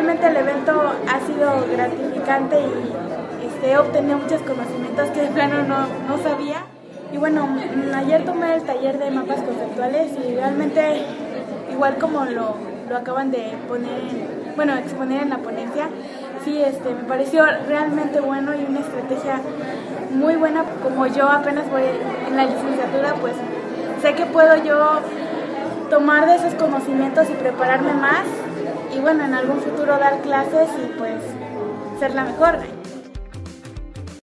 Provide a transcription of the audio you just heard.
realmente el evento ha sido gratificante y este, he obtenido muchos conocimientos que de plano no, no sabía. Y bueno, ayer tomé el taller de mapas conceptuales y realmente, igual como lo, lo acaban de poner, bueno, exponer en la ponencia, sí, este, me pareció realmente bueno y una estrategia muy buena. Como yo apenas voy en la licenciatura, pues sé que puedo yo tomar de esos conocimientos y prepararme más y bueno, en algún futuro dar clases y pues ser la mejor.